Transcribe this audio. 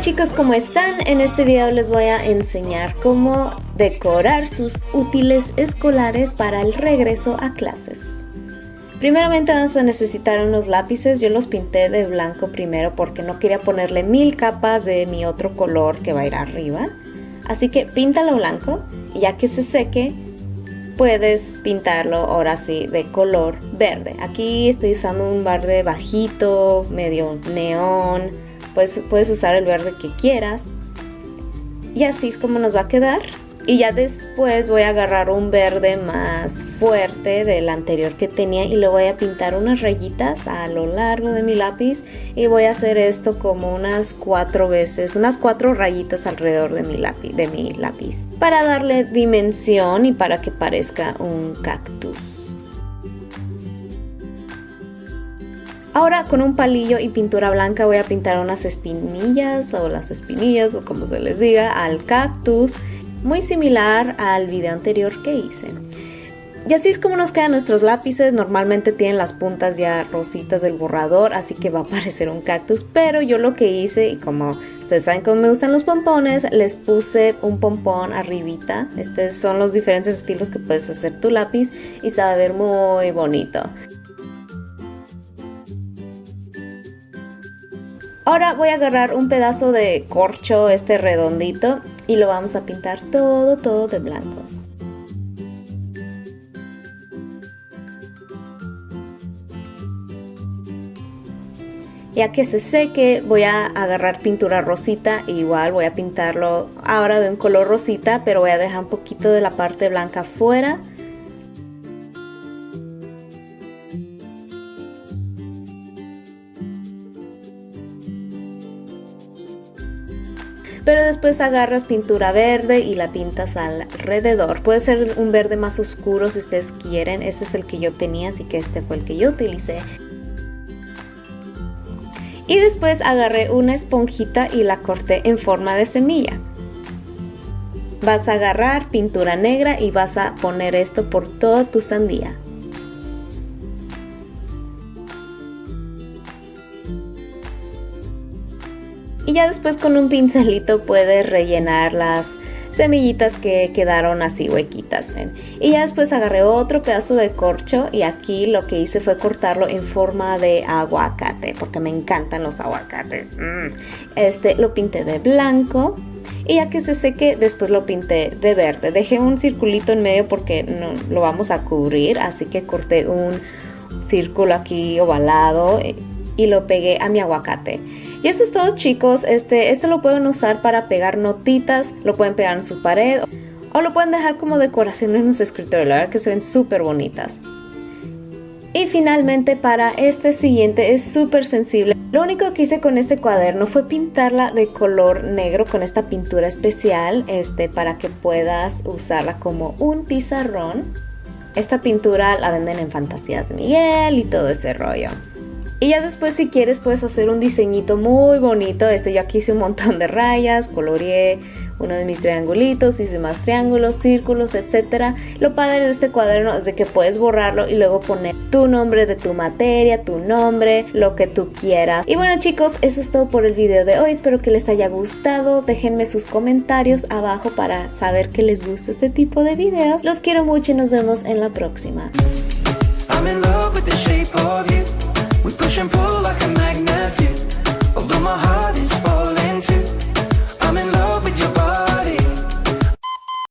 chicos, ¿cómo están? En este video les voy a enseñar cómo decorar sus útiles escolares para el regreso a clases. Primeramente vamos a necesitar unos lápices, yo los pinté de blanco primero porque no quería ponerle mil capas de mi otro color que va a ir arriba. Así que píntalo blanco y ya que se seque puedes pintarlo ahora sí de color verde. Aquí estoy usando un verde bajito, medio neón, pues puedes usar el verde que quieras. Y así es como nos va a quedar. Y ya después voy a agarrar un verde más fuerte del anterior que tenía y le voy a pintar unas rayitas a lo largo de mi lápiz y voy a hacer esto como unas cuatro veces, unas cuatro rayitas alrededor de mi lápiz, de mi lápiz para darle dimensión y para que parezca un cactus. Ahora con un palillo y pintura blanca voy a pintar unas espinillas o las espinillas o como se les diga al cactus muy similar al video anterior que hice. Y así es como nos quedan nuestros lápices, normalmente tienen las puntas ya rositas del borrador, así que va a parecer un cactus, pero yo lo que hice, y como ustedes saben cómo me gustan los pompones, les puse un pompón arribita, estos son los diferentes estilos que puedes hacer tu lápiz y se va a ver muy bonito. Ahora voy a agarrar un pedazo de corcho, este redondito, y lo vamos a pintar todo, todo de blanco. Ya que se seque voy a agarrar pintura rosita igual voy a pintarlo ahora de un color rosita pero voy a dejar un poquito de la parte blanca fuera pero después agarras pintura verde y la pintas alrededor. Puede ser un verde más oscuro si ustedes quieren, este es el que yo tenía, así que este fue el que yo utilicé. Y después agarré una esponjita y la corté en forma de semilla. Vas a agarrar pintura negra y vas a poner esto por toda tu sandía. Y ya después con un pincelito puedes rellenar las semillitas que quedaron así huequitas. Y ya después agarré otro pedazo de corcho y aquí lo que hice fue cortarlo en forma de aguacate porque me encantan los aguacates. Mm. Este lo pinté de blanco y ya que se seque después lo pinté de verde. Dejé un circulito en medio porque no lo vamos a cubrir así que corté un círculo aquí ovalado y lo pegué a mi aguacate. Y esto es todo chicos, este, este lo pueden usar para pegar notitas, lo pueden pegar en su pared o lo pueden dejar como decoración en su escritorio, la verdad que se ven súper bonitas. Y finalmente para este siguiente es súper sensible. Lo único que hice con este cuaderno fue pintarla de color negro con esta pintura especial este, para que puedas usarla como un pizarrón. Esta pintura la venden en Fantasías Miguel y todo ese rollo. Y ya después si quieres puedes hacer un diseñito muy bonito. Este yo aquí hice un montón de rayas, coloreé uno de mis triangulitos, hice más triángulos, círculos, etc. Lo padre de este cuaderno es de que puedes borrarlo y luego poner tu nombre de tu materia, tu nombre, lo que tú quieras. Y bueno chicos, eso es todo por el video de hoy. Espero que les haya gustado. Déjenme sus comentarios abajo para saber que les gusta este tipo de videos. Los quiero mucho y nos vemos en la próxima. and pull like a magnet do Although my heart is